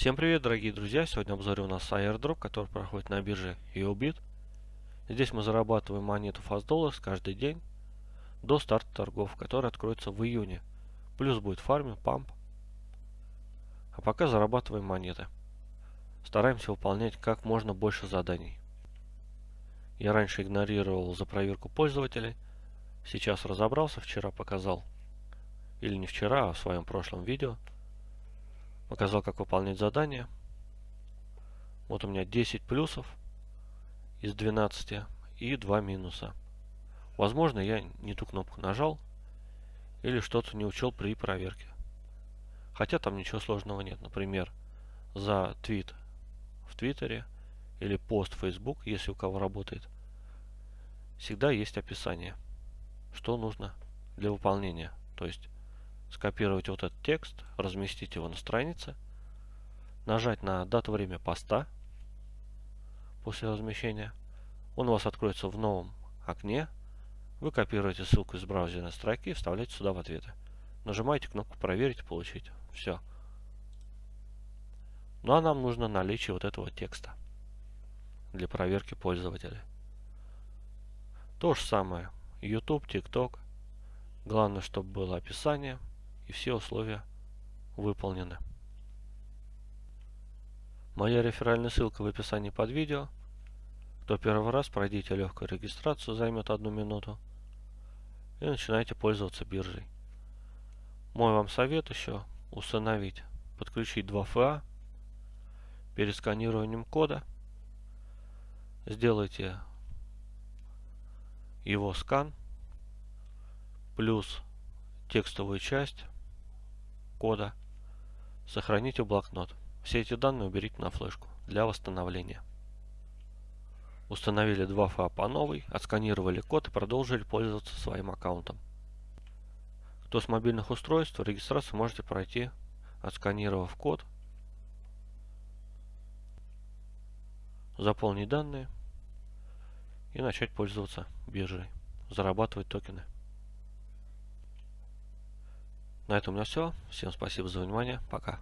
Всем привет, дорогие друзья! Сегодня в обзоре у нас airdrop, который проходит на бирже EOBIT. Здесь мы зарабатываем монету Fast Dollars каждый день до старта торгов, который откроется в июне. Плюс будет фарминг, памп. А пока зарабатываем монеты. Стараемся выполнять как можно больше заданий. Я раньше игнорировал за проверку пользователей. Сейчас разобрался, вчера показал. Или не вчера, а в своем прошлом видео – показал, как выполнять задание. Вот у меня 10 плюсов из 12 и 2 минуса. Возможно, я не ту кнопку нажал или что-то не учел при проверке. Хотя там ничего сложного нет. Например, за твит в Твиттере или пост в Facebook, если у кого работает, всегда есть описание, что нужно для выполнения. То есть скопировать вот этот текст, разместить его на странице, нажать на дату время поста после размещения. Он у вас откроется в новом окне. Вы копируете ссылку из браузерной строки и вставляете сюда в ответы. Нажимаете кнопку «Проверить» «Получить». Все. Ну а нам нужно наличие вот этого текста для проверки пользователя. То же самое. YouTube, TikTok. Главное, чтобы было описание – и все условия выполнены. Моя реферальная ссылка в описании под видео. Кто первый раз, пройдите легкую регистрацию, займет одну минуту. И начинайте пользоваться биржей. Мой вам совет еще установить, подключить 2FA перед сканированием кода. Сделайте его скан плюс текстовую часть кода. Сохраните в блокнот. Все эти данные уберите на флешку для восстановления. Установили 2FA по новой, отсканировали код и продолжили пользоваться своим аккаунтом. Кто с мобильных устройств, регистрацию можете пройти, отсканировав код, заполнить данные и начать пользоваться биржей, зарабатывать токены. На этом у меня все. Всем спасибо за внимание. Пока.